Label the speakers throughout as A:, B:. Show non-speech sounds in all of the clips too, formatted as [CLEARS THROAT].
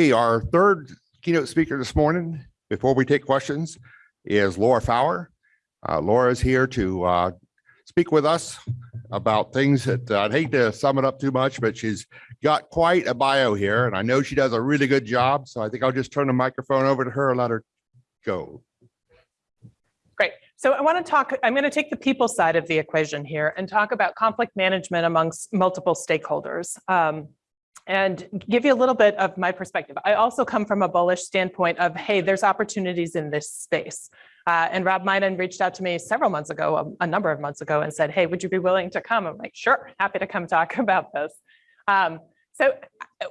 A: Okay, our third keynote speaker this morning, before we take questions, is Laura Fowler. Uh, Laura is here to uh, speak with us about things that uh, I'd hate to sum it up too much, but she's got quite a bio here, and I know she does a really good job. So I think I'll just turn the microphone over to her and let her go.
B: Great. So I want to talk, I'm going to take the people side of the equation here and talk about conflict management amongst multiple stakeholders. Um, and give you a little bit of my perspective. I also come from a bullish standpoint of, hey, there's opportunities in this space. Uh, and Rob Minen reached out to me several months ago, a, a, number of months ago, and said, hey, would you be willing to come? I'm like, sure, happy to come talk [LAUGHS] about this. Um, so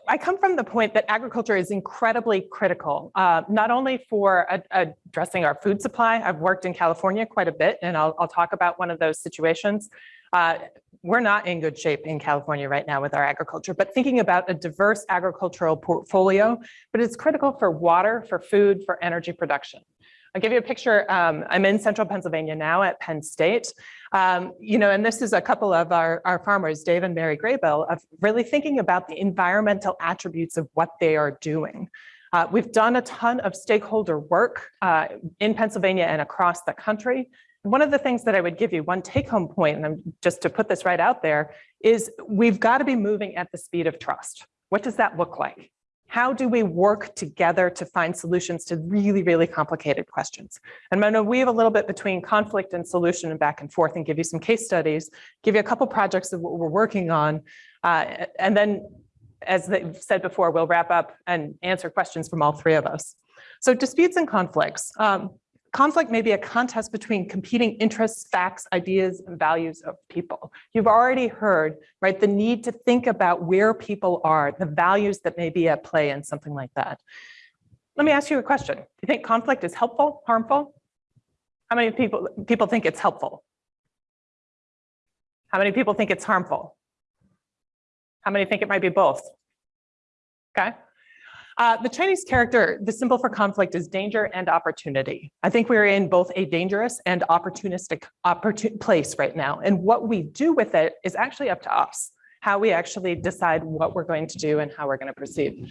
B: I come from the point that agriculture is incredibly critical, uh, not only for addressing our food supply. I've worked in California quite a bit, and I'll, I'll talk about one of those situations. Uh, we're not in good shape in California right now with our agriculture, but thinking about a diverse agricultural portfolio, but it's critical for water, for food, for energy production. I'll give you a picture. Um, I'm in central Pennsylvania now at Penn State. Um, you know, and this is a couple of our, our farmers, Dave and Mary Graybill, of really thinking about the environmental attributes of what they are doing. Uh, we've done a ton of stakeholder work uh, in Pennsylvania and across the country. One of the things that I would give you, one take home point, and I'm just to put this right out there, is we've got to be moving at the speed of trust. What does that look like? How do we work together to find solutions to really, really complicated questions? And I'm to weave a little bit between conflict and solution and back and forth and give you some case studies, give you a couple projects of what we're working on, uh, and then, as they said before, we'll wrap up and answer questions from all three of us. So disputes and conflicts. Um, conflict may be a contest between competing interests, facts, ideas, and values of people. You've already heard, right, the need to think about where people are, the values that may be at play in something like that. Let me ask you a question. Do you think conflict is helpful, harmful? How many people, people think it's helpful? How many people think it's harmful? How many think it might be both? Okay. Uh, the Chinese character, the symbol for conflict is danger and opportunity. I think we're in both a dangerous and opportunistic opportun place right now. And what we do with it is actually up to us, how we actually decide what we're going to do and how we're going to proceed.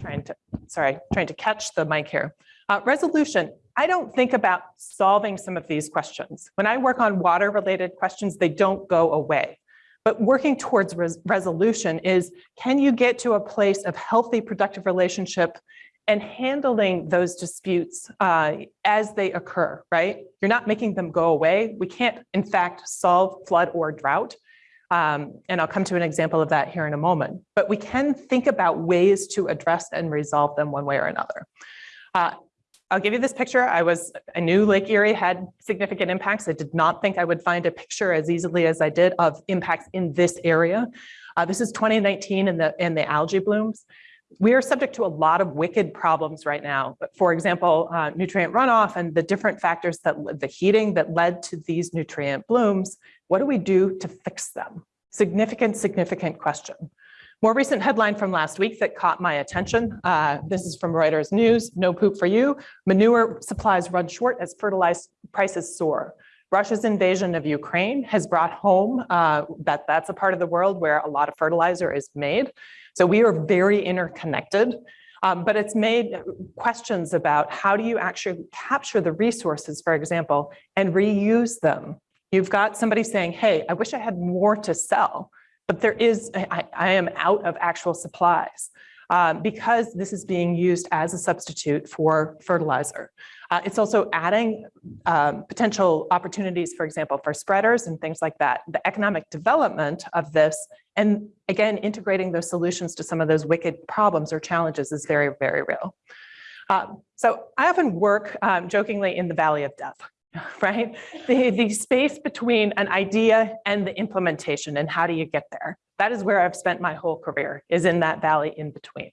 B: Trying to, sorry, trying to catch the mic here. Uh, resolution, I don't think about solving some of these questions. When I work on water related questions, they don't go away. But working towards res resolution is, can you get to a place of healthy, productive relationship and handling those disputes uh, as they occur, right? You're not making them go away. We can't, in fact, solve flood or drought. Um, and I'll come to an example of that here in a moment. But we can think about ways to address and resolve them one way or another. Uh, I'll give you this picture. I was, I knew Lake Erie had significant impacts. I did not think I would find a picture as easily as I did of impacts in this area. Uh, this is 2019 in the, in the algae blooms. We are subject to a lot of wicked problems right now. But for example, uh, nutrient runoff and the different factors that the heating that led to these nutrient blooms, what do we do to fix them? Significant, significant question. More recent headline from last week that caught my attention. Uh, this is from Reuters News, no poop for you. Manure supplies run short as fertilizer prices soar. Russia's invasion of Ukraine has brought home uh, that that's a part of the world where a lot of fertilizer is made. So we are very interconnected, um, but it's made questions about how do you actually capture the resources, for example, and reuse them. You've got somebody saying, hey, I wish I had more to sell but there is, I, I am out of actual supplies um, because this is being used as a substitute for fertilizer. Uh, it's also adding um, potential opportunities, for example, for spreaders and things like that. The economic development of this, and again, integrating those solutions to some of those wicked problems or challenges is very, very real. Um, so I often work um, jokingly in the valley of death. [LAUGHS] right? The, the space between an idea and the implementation and how do you get there? That is where I've spent my whole career is in that valley in between.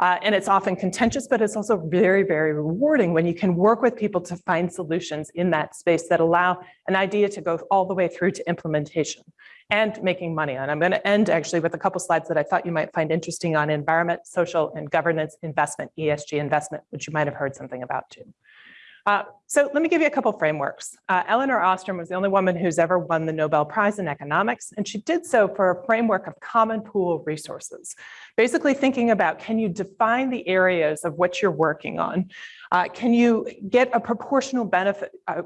B: Uh, and it's often contentious, but it's also very, very rewarding when you can work with people to find solutions in that space that allow an idea to go all the way through to implementation and making money. And I'm going to end actually with a couple slides that I thought you might find interesting on environment, social, and governance investment, ESG investment, which you might have heard something about too. Uh, so let me give you a couple frameworks. Uh, Elinor Ostrom was the only woman who's ever won the Nobel Prize in economics, and she did so for a framework of common pool resources. Basically thinking about, can you define the areas of what you're working on? Uh, can you get a proportional benefit, uh,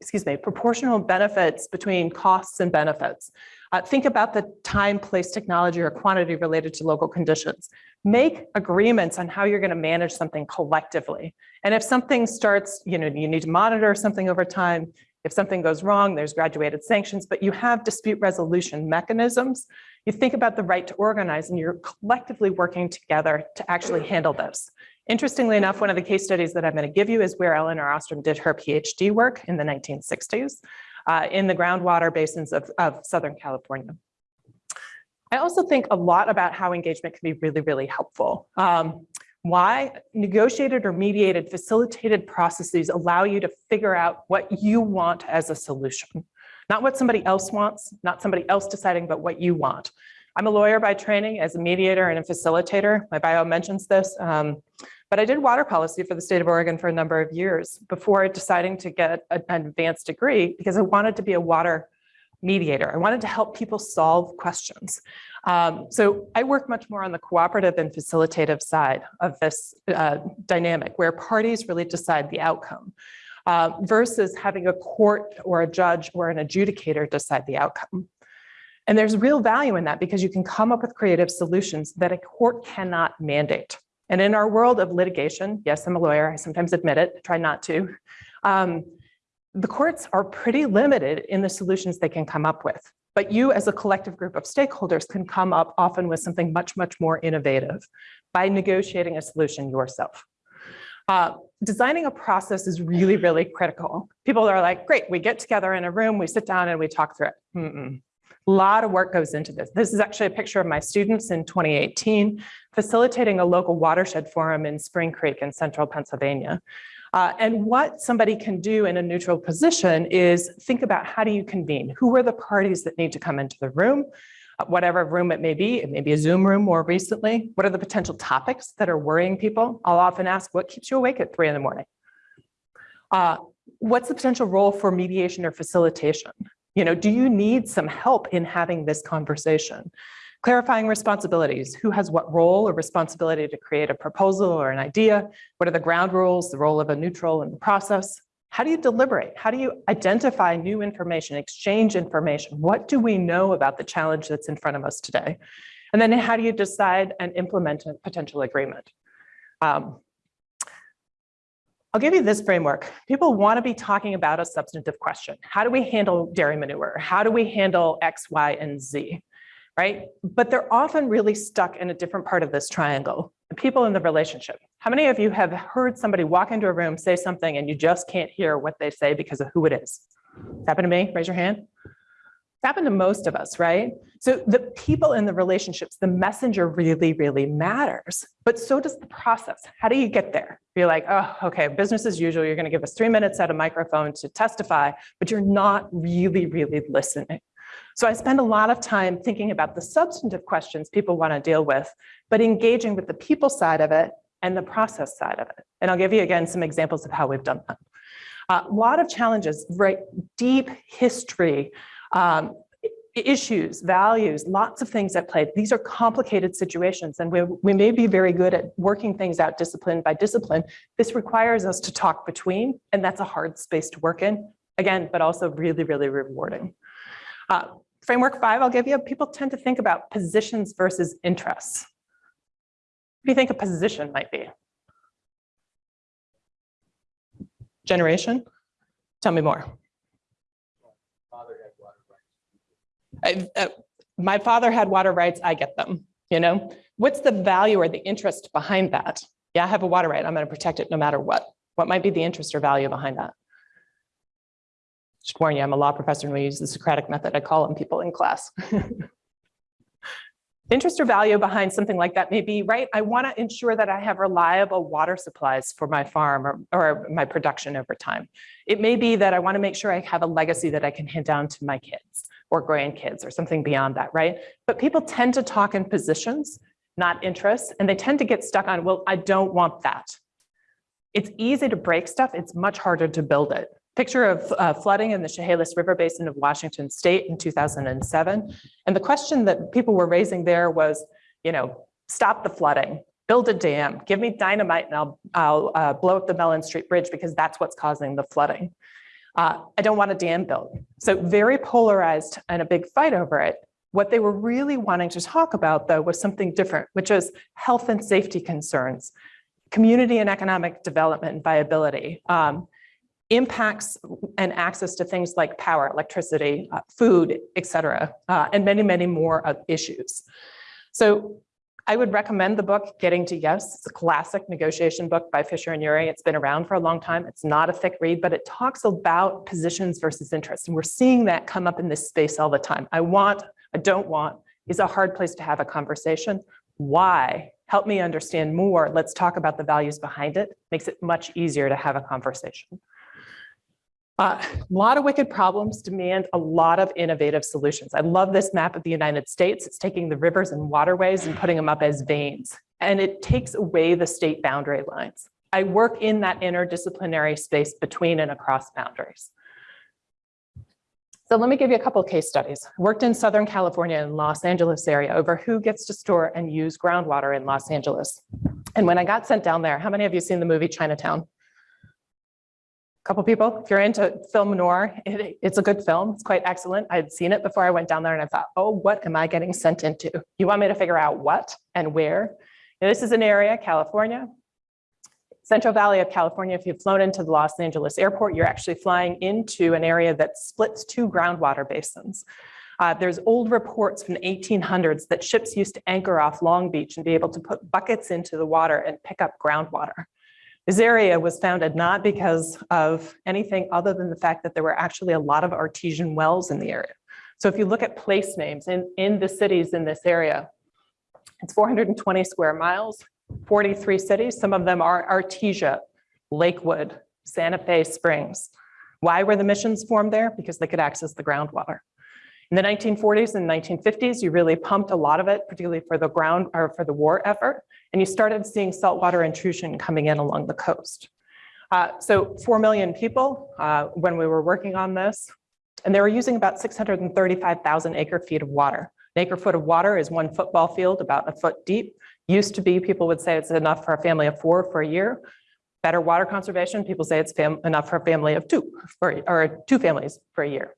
B: excuse me, proportional benefits between costs and benefits? Uh, think about the time, place, technology, or quantity related to local conditions. Make agreements on how you're going to manage something collectively. And if something starts, you know, you need to monitor something over time. If something goes wrong, there's graduated sanctions, but you have dispute resolution mechanisms. You think about the right to organize and you're collectively working together to actually handle this. Interestingly enough, one of the case studies that I'm going to give you is where Elinor Ostrom did her PhD work in the 1960s uh, in the groundwater basins of, of Southern California. I also think a lot about how engagement can be really, really helpful. Um, why negotiated or mediated facilitated processes allow you to figure out what you want as a solution, not what somebody else wants, not somebody else deciding, but what you want. I'm a lawyer by training as a mediator and a facilitator. My bio mentions this, um, but I did water policy for the state of Oregon for a number of years before deciding to get an advanced degree because I wanted to be a water mediator. I wanted to help people solve questions. Um, so I work much more on the cooperative and facilitative side of this uh, dynamic where parties really decide the outcome uh, versus having a court or a judge or an adjudicator decide the outcome. And there's real value in that because you can come up with creative solutions that a court cannot mandate. And in our world of litigation, yes, I'm a lawyer, I sometimes admit it, try not to. Um, the courts are pretty limited in the solutions they can come up with. But you as a collective group of stakeholders can come up often with something much, much more innovative by negotiating a solution yourself. Uh, designing a process is really, really critical. People are like, great, we get together in a room, we sit down and we talk through it. Mm -mm. A lot of work goes into this. This is actually a picture of my students in 2018, facilitating a local watershed forum in Spring Creek in central Pennsylvania. Uh, and what somebody can do in a neutral position is think about how do you convene? Who are the parties that need to come into the room? Uh, whatever room it may be, it may be a Zoom room more recently. What are the potential topics that are worrying people? I'll often ask, what keeps you awake at three in the morning? Uh, what's the potential role for mediation or facilitation? You know, do you need some help in having this conversation? Clarifying responsibilities, who has what role or responsibility to create a proposal or an idea? What are the ground rules, the role of a neutral in the process? How do you deliberate? How do you identify new information, exchange information? What do we know about the challenge that's in front of us today? And then how do you decide and implement a potential agreement? Um, I'll give you this framework. People want to be talking about a substantive question. How do we handle dairy manure? How do we handle X, Y, and Z? Right? But they're often really stuck in a different part of this triangle. The people in the relationship. How many of you have heard somebody walk into a room, say something, and you just can't hear what they say because of who it is? It's happened to me? Raise your hand. It's happened to most of us, right? So the people in the relationships, the messenger really, really matters, but so does the process. How do you get there? You're like, oh, okay, business as usual. You're gonna give us three minutes at a microphone to testify, but you're not really, really listening. So I spend a lot of time thinking about the substantive questions people wanna deal with, but engaging with the people side of it and the process side of it. And I'll give you again some examples of how we've done that. A lot of challenges, right? Deep history, um, issues, values, lots of things at play. These are complicated situations and we, we may be very good at working things out discipline by discipline. This requires us to talk between and that's a hard space to work in. Again, but also really, really rewarding. Uh, framework five, I'll give you, people tend to think about positions versus interests. What do you think a position might be? Generation? Tell me more. I, uh, my father had water rights, I get them, you know? What's the value or the interest behind that? Yeah, I have a water right, I'm gonna protect it no matter what. What might be the interest or value behind that? You, I'm a law professor and we use the Socratic method. I call on people in class. [LAUGHS] interest or value behind something like that may be, right, I wanna ensure that I have reliable water supplies for my farm or, or my production over time. It may be that I wanna make sure I have a legacy that I can hand down to my kids or grandkids or something beyond that, right? But people tend to talk in positions, not interests, and they tend to get stuck on, well, I don't want that. It's easy to break stuff. It's much harder to build it. Picture of uh, flooding in the Chehalis River Basin of Washington State in 2007. And the question that people were raising there was, you know, stop the flooding, build a dam, give me dynamite and I'll, I'll uh, blow up the Mellen Street Bridge because that's what's causing the flooding. Uh, I don't want a dam built. So very polarized and a big fight over it. What they were really wanting to talk about though was something different, which is health and safety concerns, community and economic development and viability, um, impacts and access to things like power, electricity, uh, food, et cetera, uh, and many, many more issues. So I would recommend the book Getting to Yes. It's a classic negotiation book by Fisher and Ury. It's been around for a long time. It's not a thick read, but it talks about positions versus interests. And we're seeing that come up in this space all the time. I want, I don't want is a hard place to have a conversation. Why? Help me understand more. Let's talk about the values behind it. Makes it much easier to have a conversation. Uh, a lot of wicked problems demand a lot of innovative solutions. I love this map of the United States. It's taking the rivers and waterways and putting them up as veins, and it takes away the state boundary lines. I work in that interdisciplinary space between and across boundaries. So let me give you a couple case studies. Worked in Southern California and Los Angeles area over who gets to store and use groundwater in Los Angeles. And when I got sent down there, how many of you seen the movie Chinatown? Couple people. If you're into film noir, it, it's a good film. It's quite excellent. I had seen it before I went down there and I thought, oh, what am I getting sent into? You want me to figure out what and where? Now, this is an area, California, Central Valley of California. If you've flown into the Los Angeles airport, you're actually flying into an area that splits two groundwater basins. Uh, there's old reports from the 1800s that ships used to anchor off Long Beach and be able to put buckets into the water and pick up groundwater. This area was founded not because of anything other than the fact that there were actually a lot of artesian wells in the area. So if you look at place names in, in the cities in this area, it's 420 square miles, 43 cities. Some of them are Artesia, Lakewood, Santa Fe Springs. Why were the missions formed there? Because they could access the groundwater. In the 1940s and 1950s, you really pumped a lot of it, particularly for the ground or for the war effort, and you started seeing saltwater intrusion coming in along the coast. Uh, so 4 million people uh, when we were working on this, and they were using about 635,000 acre feet of water. An acre foot of water is one football field, about a foot deep. Used to be, people would say it's enough for a family of four for a year. Better water conservation, people say it's enough for a family of two, for, or two families for a year.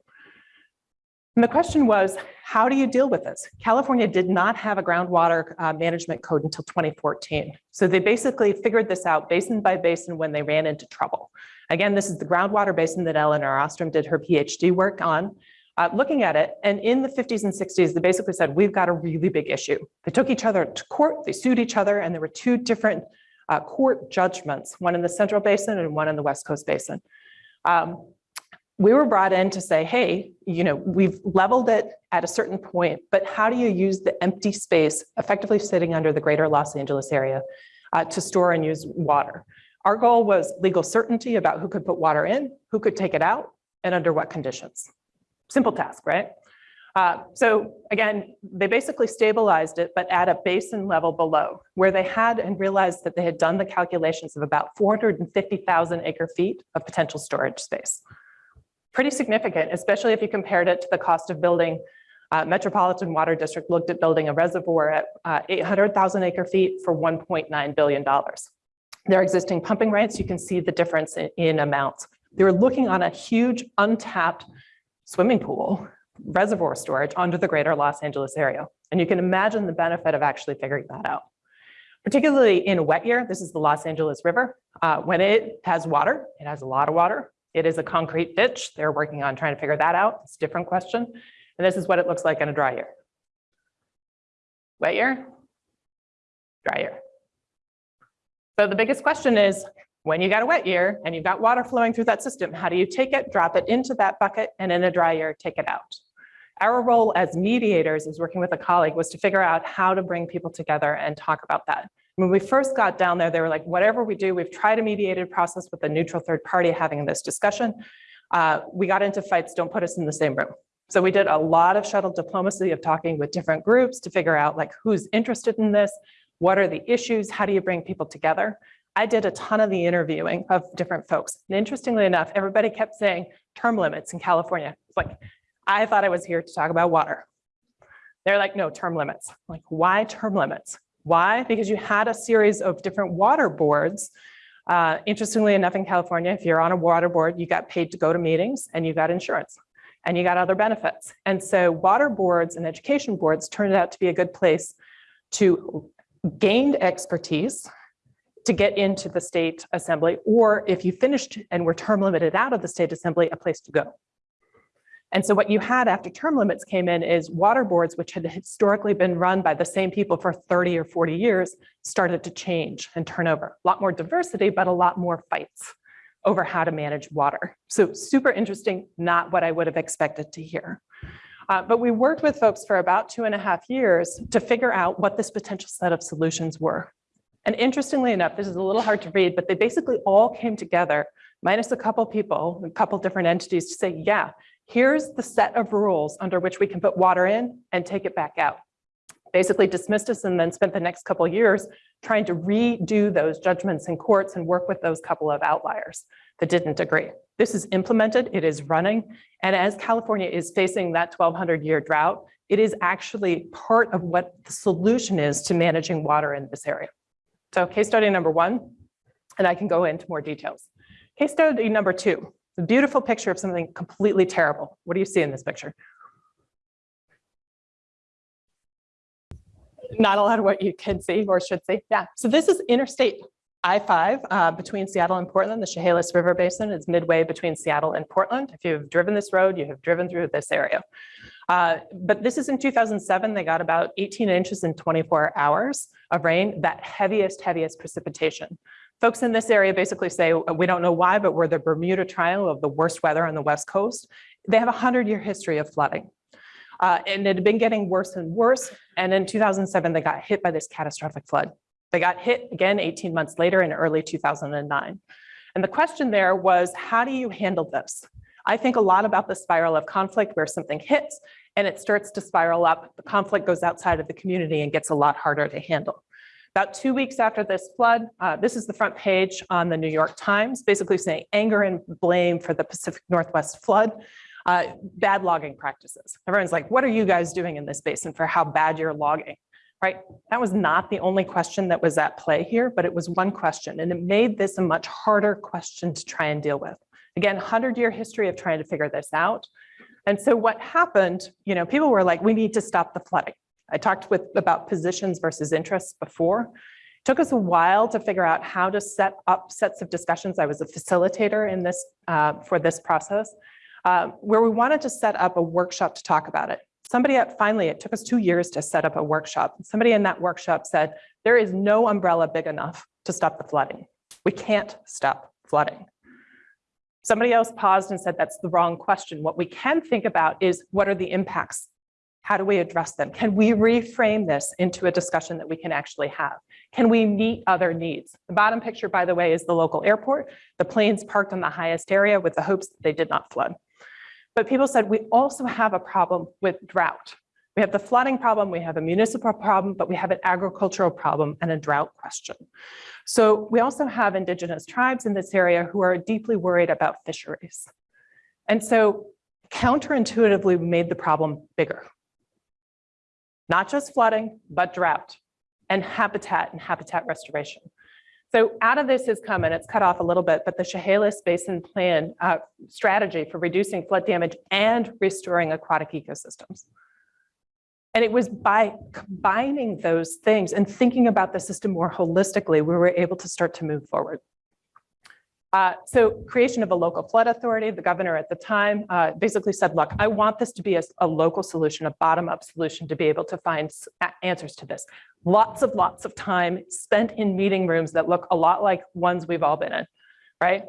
B: And the question was, how do you deal with this? California did not have a groundwater uh, management code until 2014. So they basically figured this out basin by basin when they ran into trouble. Again, this is the groundwater basin that Elinor Ostrom did her PhD work on, uh, looking at it. And in the 50s and 60s, they basically said, we've got a really big issue. They took each other to court, they sued each other, and there were two different uh, court judgments, one in the Central Basin and one in the West Coast Basin. Um, we were brought in to say, hey, you know, we've leveled it at a certain point, but how do you use the empty space effectively sitting under the greater Los Angeles area uh, to store and use water? Our goal was legal certainty about who could put water in, who could take it out, and under what conditions. Simple task, right? Uh, so again, they basically stabilized it, but at a basin level below, where they had and realized that they had done the calculations of about 450,000 acre feet of potential storage space pretty significant, especially if you compared it to the cost of building uh, Metropolitan Water District looked at building a reservoir at uh, 800,000 acre feet for $1.9 billion. Their existing pumping rights, you can see the difference in, in amounts. They were looking on a huge untapped swimming pool reservoir storage under the greater Los Angeles area. And you can imagine the benefit of actually figuring that out. Particularly in a wet year, this is the Los Angeles River. Uh, when it has water, it has a lot of water, it is a concrete ditch. They're working on trying to figure that out. It's a different question. And this is what it looks like in a dry year. Wet year, dry year. So the biggest question is, when you got a wet year and you've got water flowing through that system, how do you take it, drop it into that bucket, and in a dry year, take it out? Our role as mediators is working with a colleague was to figure out how to bring people together and talk about that. When we first got down there, they were like, whatever we do, we've tried a mediated process with a neutral third party having this discussion. Uh, we got into fights, don't put us in the same room. So we did a lot of shuttle diplomacy of talking with different groups to figure out like who's interested in this, what are the issues, how do you bring people together? I did a ton of the interviewing of different folks. And interestingly enough, everybody kept saying term limits in California. It's like, I thought I was here to talk about water. They're like, no, term limits. I'm like, why term limits? Why? Because you had a series of different water boards. Uh, interestingly enough, in California, if you're on a water board, you got paid to go to meetings and you got insurance and you got other benefits. And so water boards and education boards turned out to be a good place to gain expertise to get into the state assembly, or if you finished and were term limited out of the state assembly, a place to go. And so what you had after term limits came in is water boards, which had historically been run by the same people for 30 or 40 years, started to change and turn over. A lot more diversity, but a lot more fights over how to manage water. So super interesting, not what I would have expected to hear. Uh, but we worked with folks for about two and a half years to figure out what this potential set of solutions were. And interestingly enough, this is a little hard to read, but they basically all came together, minus a couple people, a couple different entities to say, yeah, here's the set of rules under which we can put water in and take it back out. Basically dismissed us and then spent the next couple years trying to redo those judgments in courts and work with those couple of outliers that didn't agree. This is implemented, it is running, and as California is facing that 1200 year drought, it is actually part of what the solution is to managing water in this area. So case study number one, and I can go into more details. Case study number two, a beautiful picture of something completely terrible. What do you see in this picture? Not a lot of what you can see or should see. Yeah, so this is interstate I-5 uh, between Seattle and Portland. The Chehalis River Basin is midway between Seattle and Portland. If you've driven this road, you have driven through this area. Uh, but this is in 2007. They got about 18 inches in 24 hours of rain, that heaviest, heaviest precipitation. Folks in this area basically say, we don't know why, but we're the Bermuda Triangle of the worst weather on the West Coast. They have a 100-year history of flooding. Uh, and it had been getting worse and worse. And in 2007, they got hit by this catastrophic flood. They got hit again 18 months later in early 2009. And the question there was, how do you handle this? I think a lot about the spiral of conflict where something hits and it starts to spiral up. The conflict goes outside of the community and gets a lot harder to handle. About two weeks after this flood, uh, this is the front page on the New York Times, basically saying anger and blame for the Pacific Northwest flood, uh, bad logging practices. Everyone's like, what are you guys doing in this basin for how bad you're logging? right? That was not the only question that was at play here, but it was one question and it made this a much harder question to try and deal with. Again, 100 year history of trying to figure this out. And so what happened, you know, people were like, we need to stop the flooding. I talked with about positions versus interests before. It took us a while to figure out how to set up sets of discussions. I was a facilitator in this uh, for this process, uh, where we wanted to set up a workshop to talk about it somebody at, finally, it took us two years to set up a workshop. Somebody in that workshop said, there is no umbrella big enough to stop the flooding. We can't stop flooding. Somebody else paused and said, that's the wrong question. What we can think about is what are the impacts? How do we address them? Can we reframe this into a discussion that we can actually have? Can we meet other needs? The bottom picture, by the way, is the local airport. The planes parked on the highest area with the hopes that they did not flood. But people said we also have a problem with drought. We have the flooding problem, we have a municipal problem, but we have an agricultural problem and a drought question. So we also have indigenous tribes in this area who are deeply worried about fisheries. And so counterintuitively, we made the problem bigger. Not just flooding, but drought and habitat and habitat restoration. So out of this has come, and it's cut off a little bit, but the Chehalis Basin Plan uh, strategy for reducing flood damage and restoring aquatic ecosystems. And it was by combining those things and thinking about the system more holistically, we were able to start to move forward. Uh, so creation of a local flood authority, the governor at the time uh, basically said, look, I want this to be a, a local solution, a bottom-up solution to be able to find answers to this. Lots of lots of time spent in meeting rooms that look a lot like ones we've all been in, right?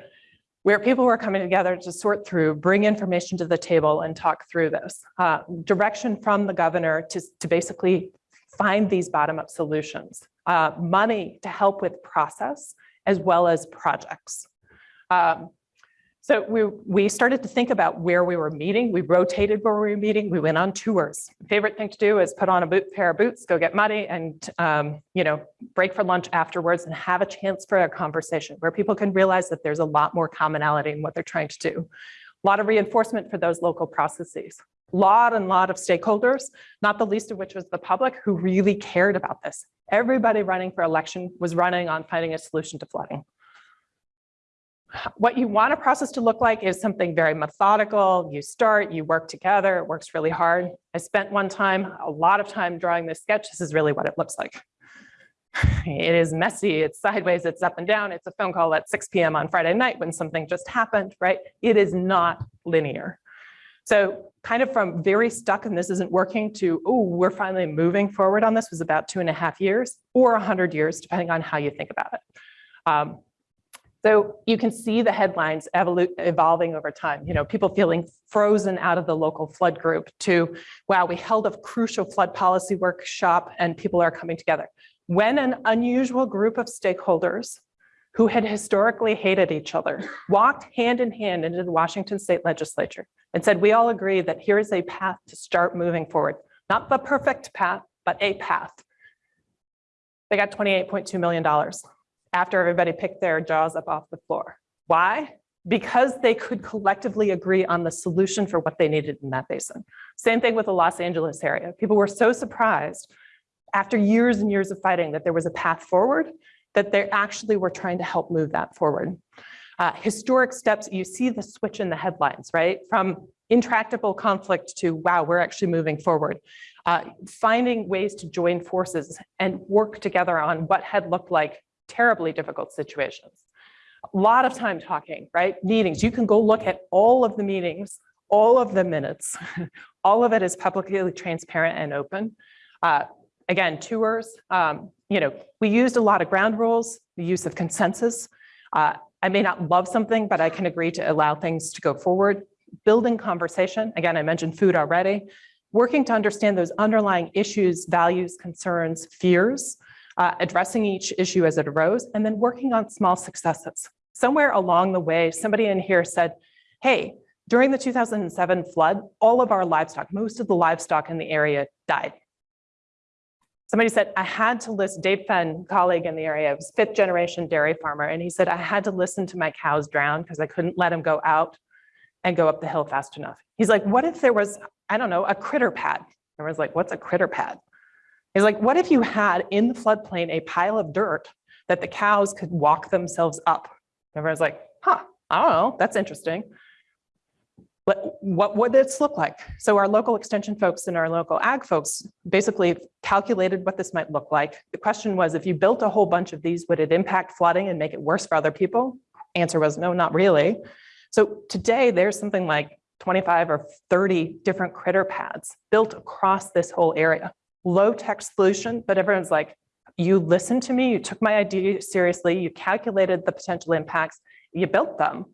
B: Where people were coming together to sort through, bring information to the table and talk through this. Uh, direction from the governor to, to basically find these bottom-up solutions. Uh, money to help with process as well as projects. Um, So we, we started to think about where we were meeting. We rotated where we were meeting. We went on tours. Favorite thing to do is put on a boot, pair of boots, go get muddy and, um, you know, break for lunch afterwards and have a chance for a conversation where people can realize that there's a lot more commonality in what they're trying to do. A lot of reinforcement for those local processes. Lot and lot of stakeholders, not the least of which was the public who really cared about this. Everybody running for election was running on finding a solution to flooding. What you want a process to look like is something very methodical. You start, you work together, it works really hard. I spent one time, a lot of time drawing this sketch. This is really what it looks like. [SIGHS] It is messy, it's sideways, it's up and down. It's a phone call at 6 PM on Friday night when something just happened, right? It is not linear. So kind of from very stuck and this isn't working to, oh, we're finally moving forward on this was about two and a half years or 100 years, depending on how you think about it. Um, so you can see the headlines evolving over time, you know, people feeling frozen out of the local flood group to, wow, we held a crucial flood policy workshop and people are coming together. When an unusual group of stakeholders who had historically hated each other walked hand in hand into the Washington state legislature and said, we all agree that here is a path to start moving forward. Not the perfect path, but a path. They got $28.2 million after everybody picked their jaws up off the floor. Why? Because they could collectively agree on the solution for what they needed in that basin. Same thing with the Los Angeles area. People were so surprised after years and years of fighting that there was a path forward that they actually were trying to help move that forward. Uh, historic steps, you see the switch in the headlines, right? From intractable conflict to, wow, we're actually moving forward. Uh, finding ways to join forces and work together on what had looked like terribly difficult situations. A lot of time talking, right? Meetings, you can go look at all of the meetings, all of the minutes, [LAUGHS] all of it is publicly transparent and open. Uh, again, tours, um, you know, we used a lot of ground rules, the use of consensus. Uh, I may not love something, but I can agree to allow things to go forward. Building conversation, again, I mentioned food already. Working to understand those underlying issues, values, concerns, fears, uh, addressing each issue as it arose, and then working on small successes. Somewhere along the way, somebody in here said, hey, during the 2007 flood, all of our livestock, most of the livestock in the area died. Somebody said, I had to listen, Dave Fenn, colleague in the area, was fifth generation dairy farmer. And he said, I had to listen to my cows drown because I couldn't let them go out and go up the hill fast enough. He's like, what if there was, I don't know, a critter pad? Everyone's like, what's a critter pad? He's like, what if you had in the floodplain a pile of dirt that the cows could walk themselves up? Everyone's like, huh, I don't know, that's interesting. But what would this look like? So our local extension folks and our local ag folks basically calculated what this might look like. The question was, if you built a whole bunch of these, would it impact flooding and make it worse for other people? Answer was no, not really. So today there's something like 25 or 30 different critter pads built across this whole area. Low tech solution, but everyone's like, you listened to me, you took my idea seriously, you calculated the potential impacts, you built them.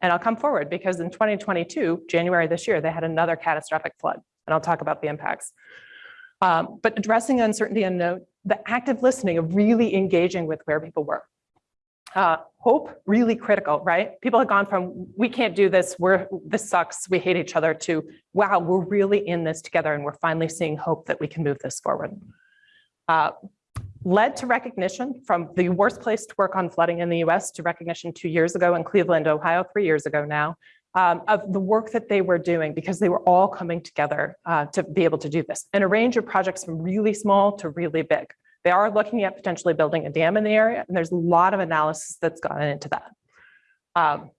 B: And I'll come forward because in 2022, January this year, they had another catastrophic flood. And I'll talk about the impacts. Um, but addressing uncertainty and note, the active listening of really engaging with where people were. Uh, hope, really critical, right? People have gone from, we can't do this, we're, this sucks, we hate each other, to, wow, we're really in this together and we're finally seeing hope that we can move this forward. Uh, led to recognition from the worst place to work on flooding in the US to recognition two years ago in Cleveland, Ohio, three years ago now, um, of the work that they were doing because they were all coming together uh, to be able to do this. And a range of projects from really small to really big. They are looking at potentially building a dam in the area, and there's a lot of analysis that's gone into that. Um,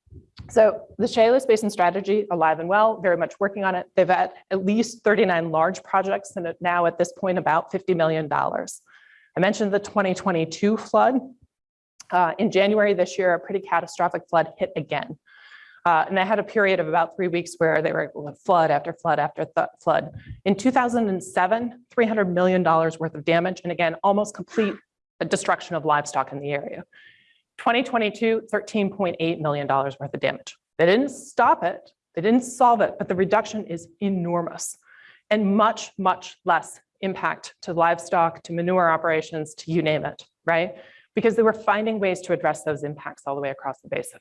B: so the Chehalis Basin Strategy, alive and well, very much working on it. They've had at least 39 large projects and now at this point about $50 million. I mentioned the 2022 flood. Uh, in January this year, a pretty catastrophic flood hit again. Uh, and they had a period of about three weeks where they were flood after flood after flood. In 2007, $300 million worth of damage. And again, almost complete destruction of livestock in the area. 2022, $13.8 million worth of damage. They didn't stop it. They didn't solve it, but the reduction is enormous and much, much less impact to livestock, to manure operations, to you name it, right? Because they were finding ways to address those impacts all the way across the basin.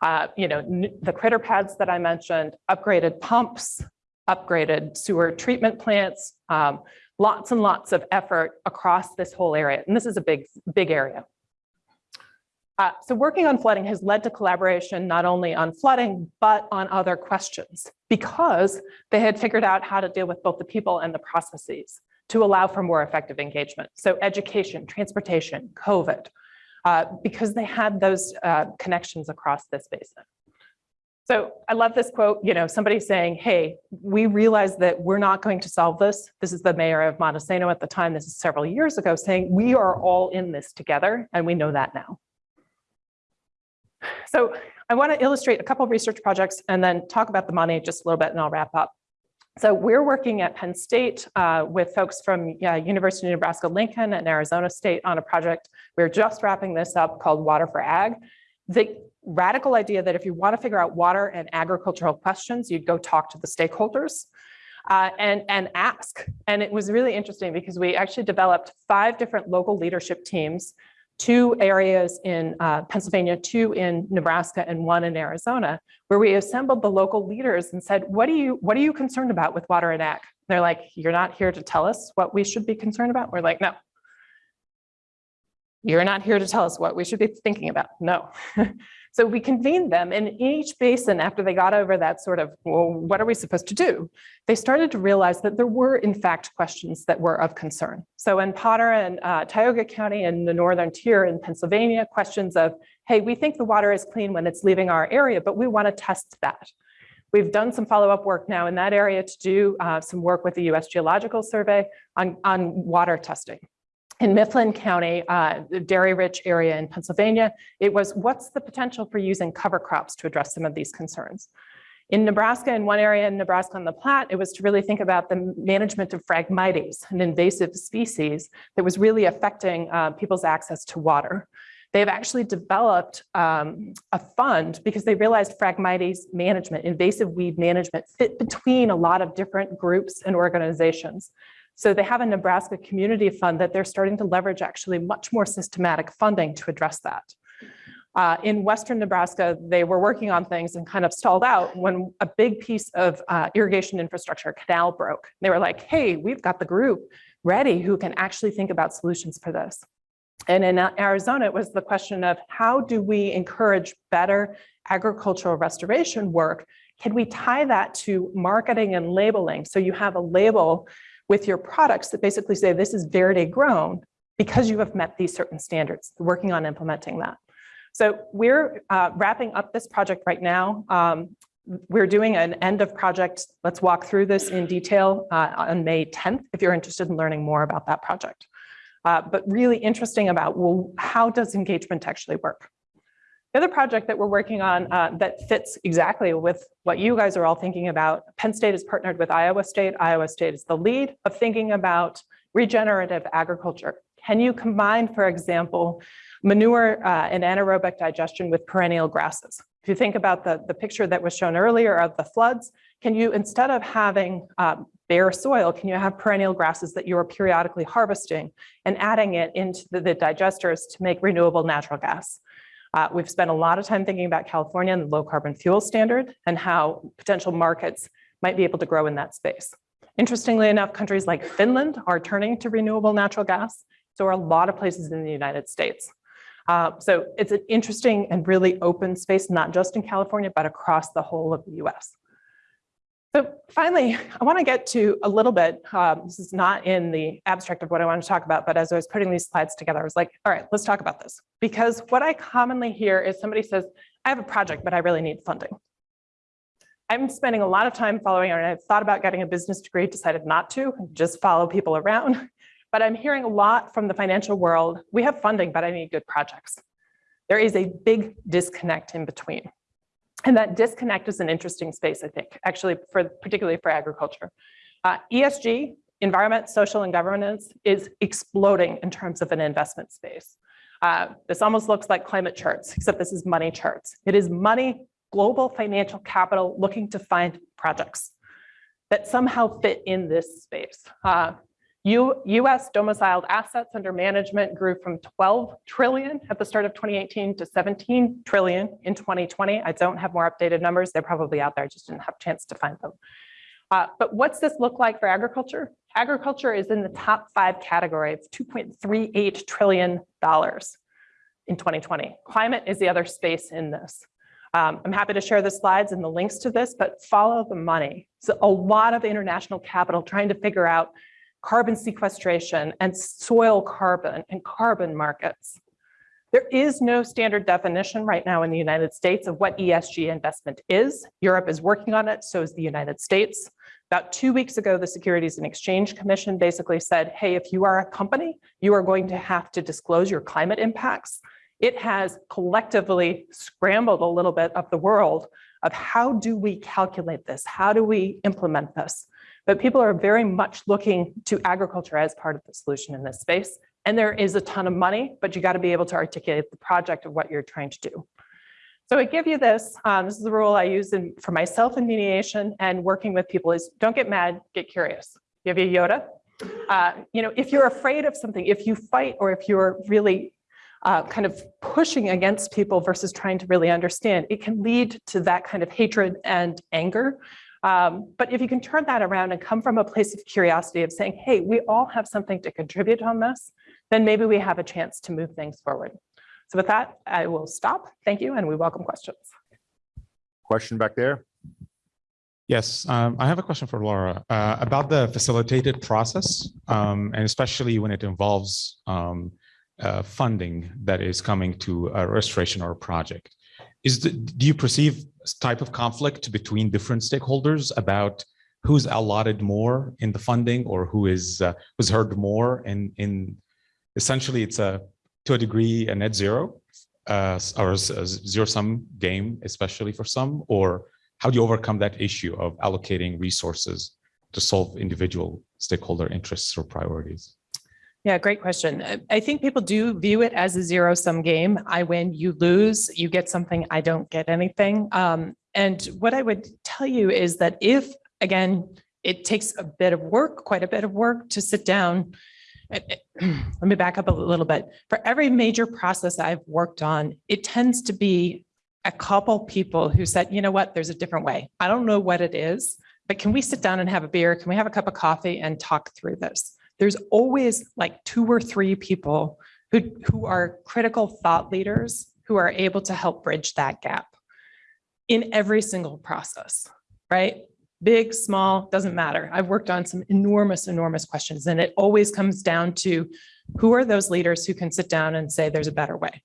B: Uh, you know, the critter pads that I mentioned, upgraded pumps, upgraded sewer treatment plants, um, lots and lots of effort across this whole area. And this is a big, big area. Uh, so working on flooding has led to collaboration not only on flooding, but on other questions because they had figured out how to deal with both the people and the processes to allow for more effective engagement. So education, transportation, COVID, uh, because they had those uh, connections across this basin. So I love this quote, you know, somebody saying, hey, we realize that we're not going to solve this. This is the mayor of Montesano at the time, this is several years ago, saying we are all in this together and we know that now. So I want to illustrate a couple of research projects and then talk about the money just a little bit and I'll wrap up. So we're working at Penn State uh, with folks from yeah, University of Nebraska-Lincoln and Arizona State on a project. We're just wrapping this up called Water for Ag. The radical idea that if you want to figure out water and agricultural questions, you'd go talk to the stakeholders uh, and, and ask. And it was really interesting because we actually developed five different local leadership teams two areas in uh, Pennsylvania, two in Nebraska, and one in Arizona, where we assembled the local leaders and said, what, do you, what are you concerned about with water and ag? They're like, you're not here to tell us what we should be concerned about? We're like, no. You're not here to tell us what we should be thinking about. No. [LAUGHS] So we convened them and in each basin, after they got over that sort of, well, what are we supposed to do? They started to realize that there were in fact questions that were of concern. So in Potter and uh, Tioga County and the Northern Tier in Pennsylvania, questions of, hey, we think the water is clean when it's leaving our area, but we want to test that. We've done some follow-up work now in that area to do uh, some work with the US Geological Survey on, on water testing in Mifflin County, uh, the dairy-rich area in Pennsylvania, it was what's the potential for using cover crops to address some of these concerns. In Nebraska, in one area in Nebraska on the Platte, it was to really think about the management of Phragmites, an invasive species that was really affecting uh, people's access to water. They've actually developed um, a fund because they realized Phragmites management, invasive weed management fit between a lot of different groups and organizations. So they have a Nebraska Community Fund that they're starting to leverage actually much more systematic funding to address that. Uh, in Western Nebraska, they were working on things and kind of stalled out when a big piece of uh, irrigation infrastructure canal broke. They were like, hey, we've got the group ready who can actually think about solutions for this. And in Arizona, it was the question of how do we encourage better agricultural restoration work? Can we tie that to marketing and labeling? So you have a label with your products that basically say this is Verde grown because you have met these certain standards, working on implementing that. So we're uh, wrapping up this project right now. Um, we're doing an end of project. Let's walk through this in detail uh, on May 10th if you're interested in learning more about that project. Uh, but really interesting about, well, how does engagement actually work? The other project that we're working on uh, that fits exactly with what you guys are all thinking about, Penn State is partnered with Iowa State. Iowa State is the lead of thinking about regenerative agriculture. Can you combine, for example, manure uh, and anaerobic digestion with perennial grasses? If you think about the, the picture that was shown earlier of the floods, can you, instead of having um, bare soil, can you have perennial grasses that you are periodically harvesting and adding it into the, the digesters to make renewable natural gas? Uh, we've spent a lot of time thinking about California and the low carbon fuel standard and how potential markets might be able to grow in that space. Interestingly enough, countries like Finland are turning to renewable natural gas. So are a lot of places in the United States. Uh, so it's an interesting and really open space, not just in California, but across the whole of the US. So finally, I want to get to a little bit, um, this is not in the abstract of what I want to talk about, but as I was putting these slides together, I was like, all right, let's talk about this. Because what I commonly hear is somebody says, I have a project, but I really need funding. I'm spending a lot of time following, and I've thought about getting a business degree, decided not to, just follow people around. [LAUGHS] But I'm hearing a lot from the financial world, we have funding, but I need good projects. There is a big disconnect in between. And that disconnect is an interesting space, I think, actually, for particularly for agriculture. Uh, ESG, environment, social, and governance is exploding in terms of an investment space. Uh, this almost looks like climate charts, except this is money charts. It is money, global financial capital looking to find projects that somehow fit in this space. Uh, U- US domiciled assets under management grew from 12 trillion at the start of 2018 to 17 trillion in 2020. I don't have more updated numbers. They're probably out there. I just didn't have a chance to find them. Uh, but what's this look like for agriculture? Agriculture is in the top five category. It's $2.38 trillion in 2020. Climate is the other space in this. Um, I'm happy to share the slides and the links to this, but follow the money. So a lot of international capital trying to figure out carbon sequestration and soil carbon and carbon markets. There is no standard definition right now in the United States of what ESG investment is. Europe is working on it, so is the United States. About two weeks ago, the Securities and Exchange Commission basically said, hey, if you are a company, you are going to have to disclose your climate impacts. It has collectively scrambled a little bit of the world of how do we calculate this? How do we implement this? But people are very much looking to agriculture as part of the solution in this space. And there is a ton of money, but you got to be able to articulate the project of what you're trying to do. So I give you this. Um, this is the rule I use in, for myself in mediation and working with people is don't get mad, get curious. Give you Yoda. Uh, you know, if you're afraid of something, if you fight or if you're really uh, kind of pushing against people versus trying to really understand, it can lead to that kind of hatred and anger. Um, but if you can turn that around and come from a place of curiosity of saying, hey, we all have something to contribute on this, then maybe we have a chance to move things forward. So with that, I will stop. Thank you, and we welcome questions.
A: Question back there?
C: Yes, um, I have a question for Laura uh, about the facilitated process, um, and especially when it involves um, uh, funding that is coming to a restoration or a project. Is the, do you perceive type of conflict between different stakeholders about who's allotted more in the funding or who is uh, who's heard more? And in essentially, it's a to a degree a net zero uh, or a zero sum game, especially for some, or how do you overcome that issue of allocating resources to solve individual stakeholder interests or priorities?
B: Yeah, great question. I think people do view it as a zero sum game. I win, you lose, you get something, I don't get anything. Um, and what I would tell you is that if, again, it takes a bit of work, quite a bit of work to sit down. [CLEARS THROAT] Let me back up a little bit. For every major process I've worked on, it tends to be a couple people who said, you know what, there's a different way. I don't know what it is, but can we sit down and have a beer? Can we have a cup of coffee and talk through this? There's always like two or three people who, who are critical thought leaders who are able to help bridge that gap in every single process, right? Big, small, doesn't matter. I've worked on some enormous, enormous questions, and it always comes down to who are those leaders who can sit down and say there's a better way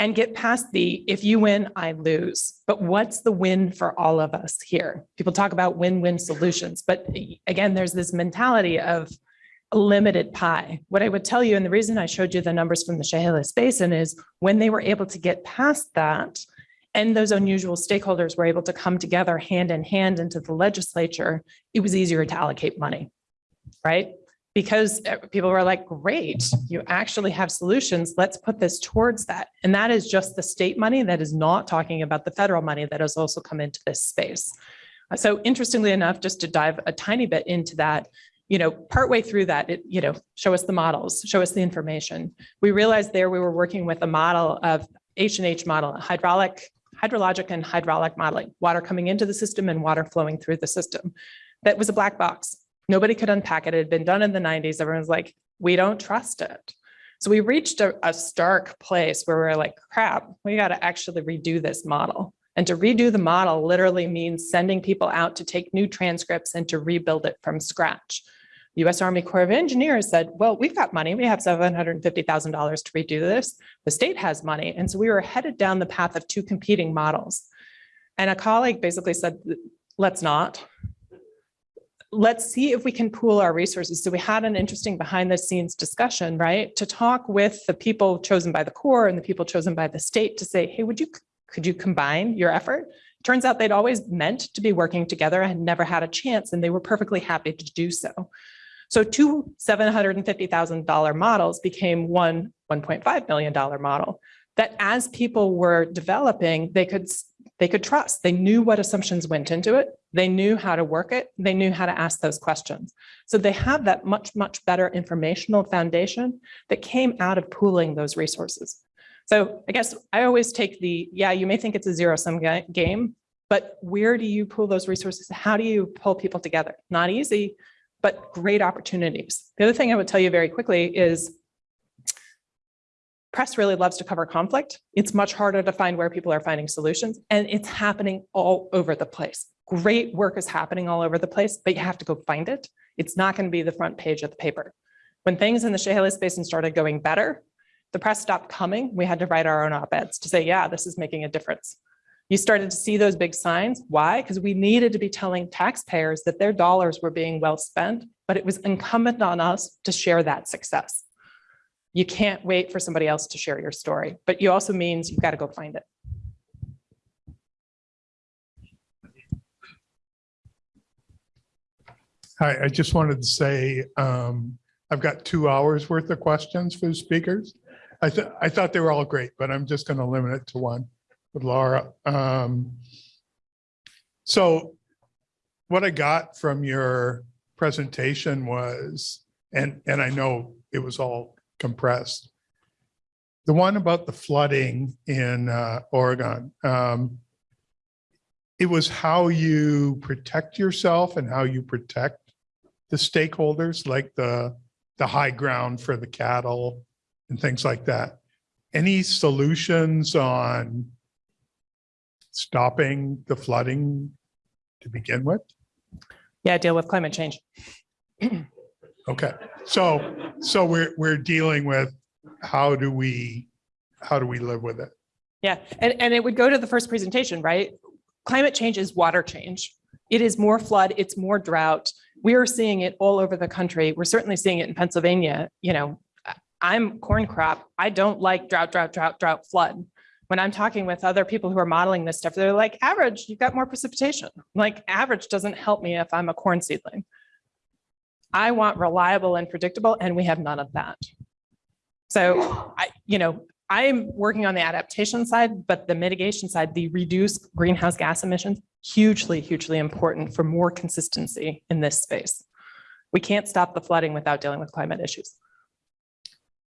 B: and get past the if you win, I lose. But what's the win for all of us here? People talk about win-win solutions, but again, there's this mentality of limited pie. What I would tell you, and the reason I showed you the numbers from the Chehalis Basin is when they were able to get past that, and those unusual stakeholders were able to come together hand in hand into the legislature, it was easier to allocate money, right? Because uh, people were like, great, you actually have solutions. Let's put this towards that. And that is just the state money that is not talking about the federal money that has also come into this space. So interestingly enough, just to dive a tiny bit into that, you know, partway through that, it, you know, show us the models, show us the information. We realized there we were working with a model of H&H model, hydraulic, hydrologic and hydraulic modeling, water coming into the system and water flowing through the system. That was a black box. Nobody could unpack it. It had been done in the 90s. Everyone's like, we don't trust it. So we reached a, a stark place where we we're like, crap, we got to actually redo this model. And to redo the model literally means sending people out to take new transcripts and to rebuild it from scratch. US Army Corps of Engineers said, well, we've got money. We have $750,000 to redo this. The state has money. And so we were headed down the path of two competing models. And a colleague basically said, let's not. Let's see if we can pool our resources. So we had an interesting behind the scenes discussion, right? To talk with the people chosen by the Corps and the people chosen by the state to say, hey, would you, could you combine your effort? Turns out they'd always meant to be working together and never had a chance and they were perfectly happy to do so. So two $750,000 models became one $1.5 million model that as people were developing, they could they could trust. They knew what assumptions went into it. They knew how to work it. They knew how to ask those questions. So they have that much, much better informational foundation that came out of pooling those resources. So I guess I always take the, yeah, you may think it's a zero sum game, but where do you pull those resources? How do you pull people together? Not easy, but great opportunities. The other thing I would tell you very quickly is press really loves to cover conflict. It's much harder to find where people are finding solutions and it's happening all over the place. Great work is happening all over the place, but you have to go find it. It's not going to be the front page of the paper. When things in the Chehalis Basin started going better, the press stopped coming. We had to write our own op-eds to say, yeah, this is making a difference. You started to see those big signs. Why? Because we needed to be telling taxpayers that their dollars were being well spent, but it was incumbent on us to share that success. You can't wait for somebody else to share your story, but you also means you've got to go find it.
D: Hi, I just wanted to say, um, I've got two hours worth of questions for the speakers. I thought, I thought they were all great, but I'm just gonna limit it to one with Laura. Um, so what I got from your presentation was, and, and I know it was all compressed. The one about the flooding in, uh, Oregon, um, it was how you protect yourself and how you protect the stakeholders, like the, the high ground for the cattle and things like that. Any solutions on stopping the flooding to begin with?
B: Yeah, deal with climate change.
D: Okay, so, so we're, we're dealing with how do we, how do we live with it?
B: Yeah, and, and it would go to the first presentation, right? Climate change is water change. It is more flood, it's more drought. We are seeing it all over the country. We're certainly seeing it in Pennsylvania. You know, I'm corn crop. I don't like drought, drought, drought, drought, flood. When I'm talking with other people who are modeling this stuff, they're like, average, you've got more precipitation. Like average doesn't help me if I'm a corn seedling. I want reliable and predictable, and we have none of that. So I, you know, I'm working on the adaptation side, but the mitigation side, the reduced greenhouse gas emissions, hugely, hugely important for more consistency in this space. We can't stop the flooding without dealing with climate issues.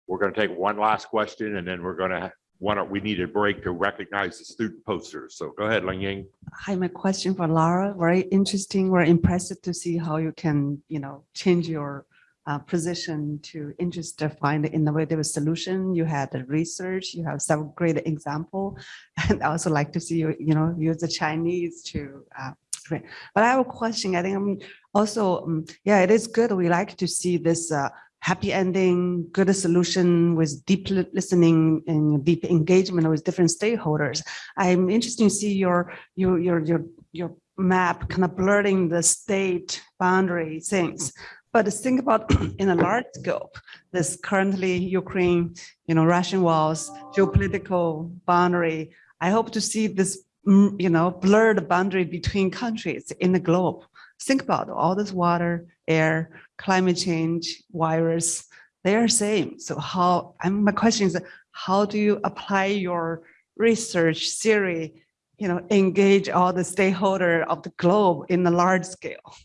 E: We're going to take one last question and then we're going to, one, we need a break to recognize the student posters. So go ahead, Lang Ying.
F: Hi, my question for Laura. Very interesting. We're impressed to see how you can, you know, change your uh, position to interest to find innovative solution. You had the research, you have some great example. [LAUGHS] And I also like to see you, you know, use the Chinese to, uh, but I have a question. I think I'm also, um, yeah, it is good. We like to see this uh, happy ending, good solution with deep listening and deep engagement with different stakeholders. I'm interested to see your, your, your, your, your map kind of blurring the state boundary things. But think about [CLEARS THROAT] in a large scope, this currently Ukraine, you know, Russian walls, geopolitical boundary. I hope to see this, mm, you know, blurred boundary between countries in the globe. Think about all this water, air, climate change, virus, they are same. So how, my question is, how do you apply your research theory, you know, engage all the stakeholder of the globe in a large scale?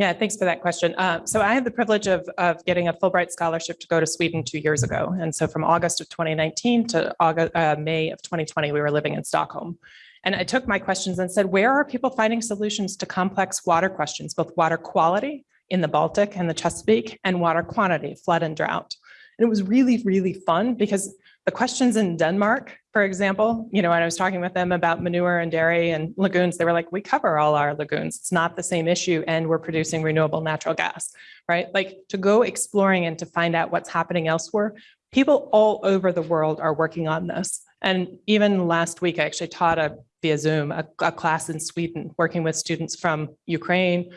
B: Yeah, thanks for that question. Uh, so I had the privilege of, of getting a Fulbright scholarship to go to Sweden two years ago. And so from August of 2019 to August, uh, May of 2020, we were living in Stockholm. And I took my questions and said, where are people finding solutions to complex water questions, both water quality in the Baltic and the Chesapeake and water quantity, flood and drought. And it was really, really fun because the questions in Denmark, for example, you know, when I was talking with them about manure and dairy and lagoons, they were like, we cover all our lagoons. It's not the same issue and we're producing renewable natural gas, right? Like to go exploring and to find out what's happening elsewhere. People all over the world are working on this. And even last week, I actually taught a via Zoom, a, a class in Sweden, working with students from Ukraine,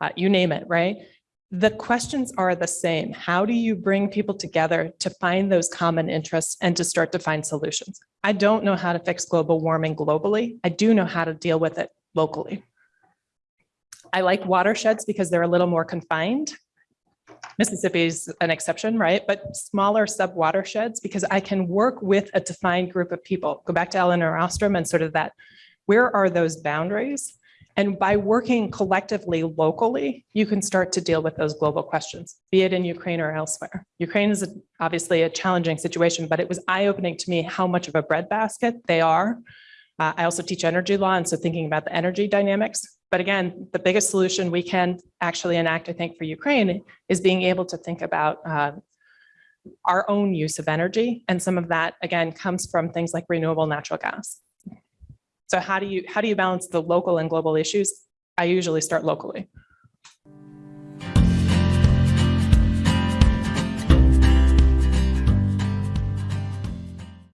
B: uh, you name it, right? The questions are the same. How do you bring people together to find those common interests and to start to find solutions? I don't know how to fix global warming globally. I do know how to deal with it locally. I like watersheds because they're a little more confined. Mississippi's an exception, right? But smaller sub watersheds because I can work with a defined group of people. Go back to Elinor Ostrom and sort of that where are those boundaries? And by working collectively locally, you can start to deal with those global questions, be it in Ukraine or elsewhere. Ukraine is obviously a challenging situation, but it was eye-opening to me how much of a breadbasket they are. Uh, I also teach energy law, and so thinking about the energy dynamics. But again, the biggest solution we can actually enact, I think, for Ukraine is being able to think about uh, our own use of energy. And some of that, again, comes from things like renewable natural gas. So how do you, how do you balance the local and global issues? I usually start locally.